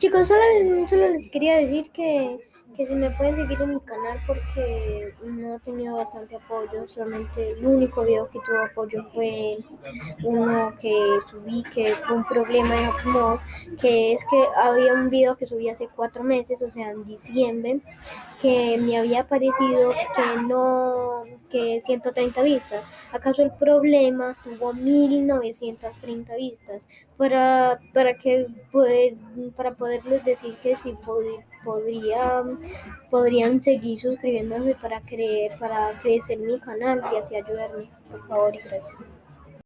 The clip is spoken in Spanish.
Chicos, solo, solo les quería decir que, que se me pueden seguir en mi canal porque no he tenido bastante apoyo. Solamente el único video que tuvo apoyo fue uno que subí que fue un problema en Upload, que es que había un video que subí hace cuatro meses, o sea, en diciembre, que me había parecido que no, que 130 vistas. ¿Acaso el problema tuvo 1930 vistas? Para, para que poder, para poderles decir que si podría, podrían seguir suscribiéndose para, creer, para crecer mi canal y así ayudarme. Por favor y gracias.